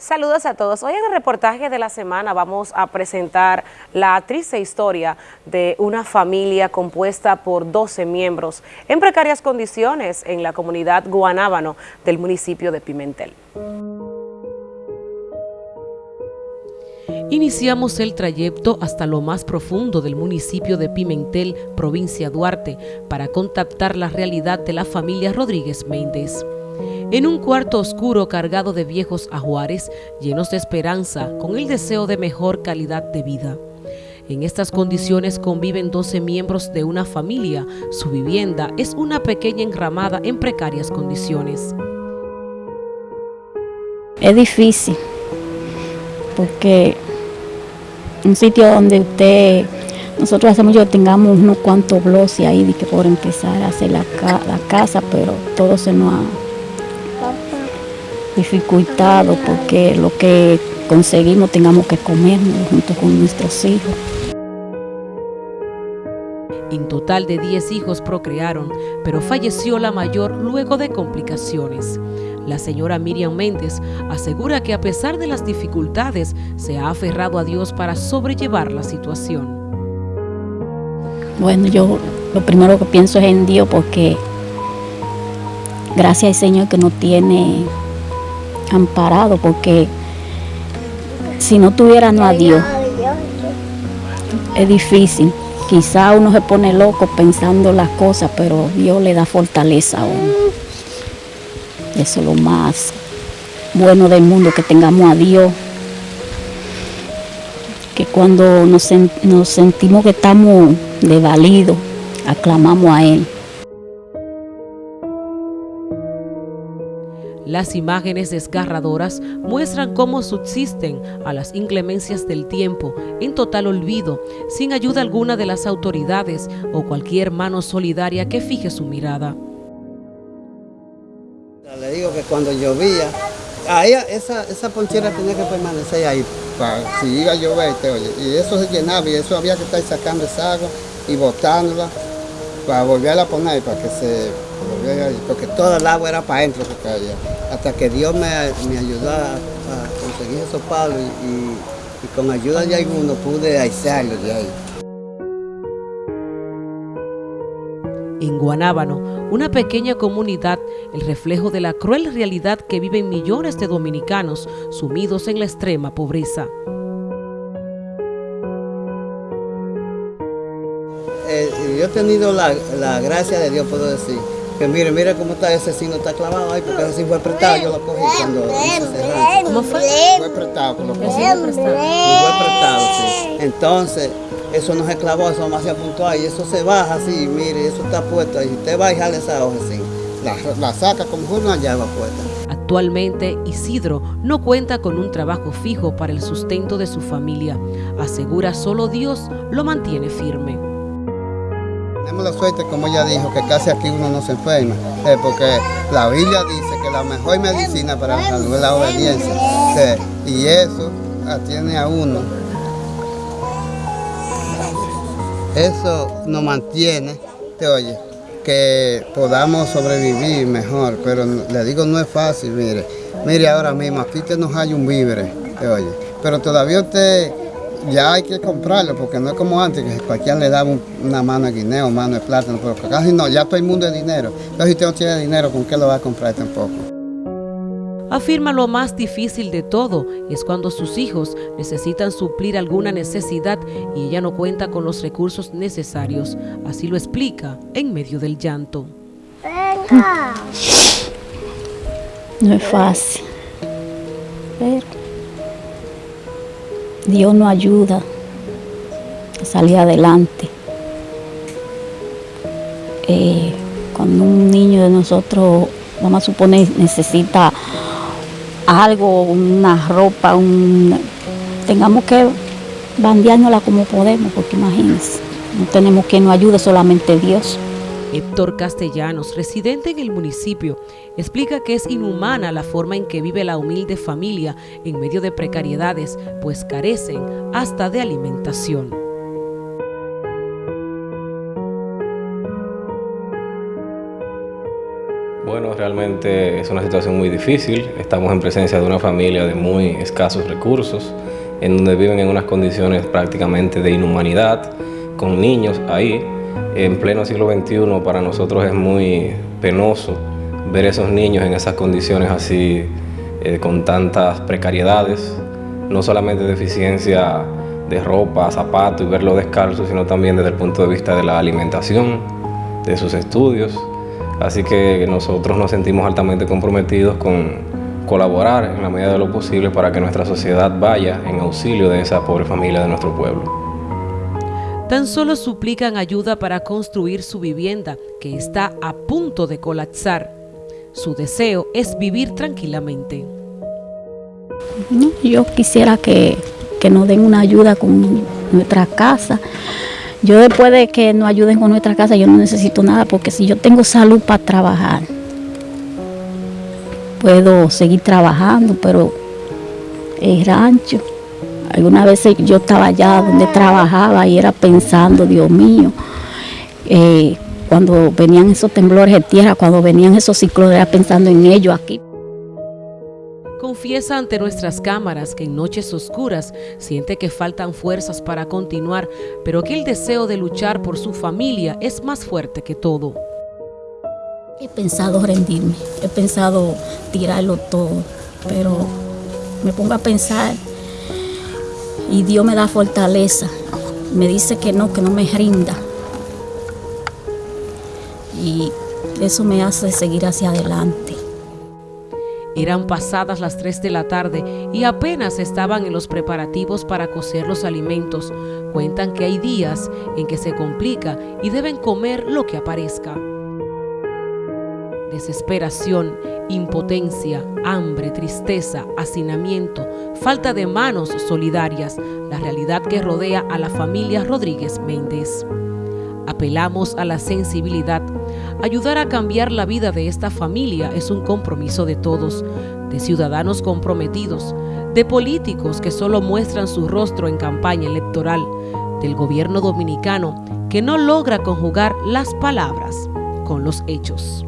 Saludos a todos. Hoy en el reportaje de la semana vamos a presentar la triste historia de una familia compuesta por 12 miembros en precarias condiciones en la comunidad Guanábano del municipio de Pimentel. Iniciamos el trayecto hasta lo más profundo del municipio de Pimentel, provincia Duarte, para contactar la realidad de la familia Rodríguez Méndez en un cuarto oscuro cargado de viejos ajuares llenos de esperanza con el deseo de mejor calidad de vida. En estas condiciones conviven 12 miembros de una familia. Su vivienda es una pequeña enramada en precarias condiciones. Es difícil porque un sitio donde usted, nosotros hacemos yo tengamos unos cuantos blogs ahí que por empezar a hacer la, la casa, pero todo se nos ha dificultado porque lo que conseguimos tengamos que comer junto con nuestros hijos. En total de 10 hijos procrearon, pero falleció la mayor luego de complicaciones. La señora Miriam Méndez asegura que a pesar de las dificultades, se ha aferrado a Dios para sobrellevar la situación. Bueno, yo lo primero que pienso es en Dios porque gracias al Señor que no tiene amparado porque si no tuviéramos a Dios es difícil. Quizá uno se pone loco pensando las cosas, pero Dios le da fortaleza a uno. Eso es lo más bueno del mundo, que tengamos a Dios. Que cuando nos, nos sentimos que estamos desvalidos, aclamamos a Él. Las imágenes desgarradoras muestran cómo subsisten a las inclemencias del tiempo, en total olvido, sin ayuda alguna de las autoridades o cualquier mano solidaria que fije su mirada. Le digo que cuando llovía, ahí esa, esa ponchera tenía que permanecer ahí, para, si iba a llover, oye, y eso se llenaba y eso había que estar sacando esa agua y botándola para volverla a poner, para que se porque toda el agua era para adentro que caía. Hasta que Dios me, ayudó a, conseguir esos palos y, con ayuda de alguno pude aislarlos de ahí. En Guanábano, una pequeña comunidad, el reflejo de la cruel realidad que viven millones de dominicanos sumidos en la extrema pobreza. Eh, yo he tenido la, la gracia de Dios, puedo decir, que mire, mire cómo está ese signo, está clavado ahí, porque ese sí fue prestado, yo lo cogí cuando hice ¿Cómo fue? Fue prestado, lo cogí. Fue prestado, sí. Entonces, eso no se clavó, eso más se apuntó ahí, eso se baja así, mire, eso está puesto ahí. Usted va a dejar esa hoja así, la, la saca como una llave puesta. Actualmente, Isidro no cuenta con un trabajo fijo para el sustento de su familia. Asegura solo Dios lo mantiene firme. La suerte, como ella dijo, que casi aquí uno no se enferma, eh, porque la Biblia dice que la mejor medicina para la salud es la obediencia, y eso atiene a uno. Eso nos mantiene, te oye, que podamos sobrevivir mejor, pero le digo no es fácil, mire, mire ahora mismo, aquí te nos hay un víver, te oye, pero todavía usted ya hay que comprarlo porque no es como antes que cualquiera le daba una mano de guineo, mano de plátano, pero casi no, ya todo el mundo es dinero. Entonces si usted no tiene dinero, ¿con qué lo va a comprar tampoco? Afirma lo más difícil de todo es cuando sus hijos necesitan suplir alguna necesidad y ella no cuenta con los recursos necesarios. Así lo explica en medio del llanto. No es fácil. Pero Dios nos ayuda a salir adelante. Eh, cuando un niño de nosotros, vamos a suponer, necesita algo, una ropa, un, tengamos que bandeárnosla como podemos, porque imagínense, no tenemos que nos ayude solamente Dios. Héctor Castellanos, residente en el municipio, explica que es inhumana la forma en que vive la humilde familia en medio de precariedades, pues carecen hasta de alimentación. Bueno, realmente es una situación muy difícil. Estamos en presencia de una familia de muy escasos recursos, en donde viven en unas condiciones prácticamente de inhumanidad, con niños ahí. En pleno siglo XXI para nosotros es muy penoso ver esos niños en esas condiciones así, eh, con tantas precariedades, no solamente deficiencia de ropa, zapatos y verlo descalzo, sino también desde el punto de vista de la alimentación, de sus estudios. Así que nosotros nos sentimos altamente comprometidos con colaborar en la medida de lo posible para que nuestra sociedad vaya en auxilio de esa pobre familia de nuestro pueblo. Tan solo suplican ayuda para construir su vivienda, que está a punto de colapsar. Su deseo es vivir tranquilamente. Yo quisiera que que nos den una ayuda con nuestra casa. Yo después de que nos ayuden con nuestra casa, yo no necesito nada, porque si yo tengo salud para trabajar, puedo seguir trabajando, pero el rancho, algunas veces yo estaba allá donde trabajaba y era pensando, Dios mío, eh, cuando venían esos temblores de tierra, cuando venían esos ciclones, era pensando en ellos aquí. Confiesa ante nuestras cámaras que en noches oscuras siente que faltan fuerzas para continuar, pero que el deseo de luchar por su familia es más fuerte que todo. He pensado rendirme, he pensado tirarlo todo, pero me pongo a pensar y Dios me da fortaleza. Me dice que no, que no me rinda. Y eso me hace seguir hacia adelante. Eran pasadas las 3 de la tarde y apenas estaban en los preparativos para cocer los alimentos. Cuentan que hay días en que se complica y deben comer lo que aparezca. Desesperación, impotencia, hambre, tristeza, hacinamiento, falta de manos solidarias, la realidad que rodea a la familia Rodríguez Méndez. Apelamos a la sensibilidad. Ayudar a cambiar la vida de esta familia es un compromiso de todos, de ciudadanos comprometidos, de políticos que solo muestran su rostro en campaña electoral, del gobierno dominicano que no logra conjugar las palabras con los hechos.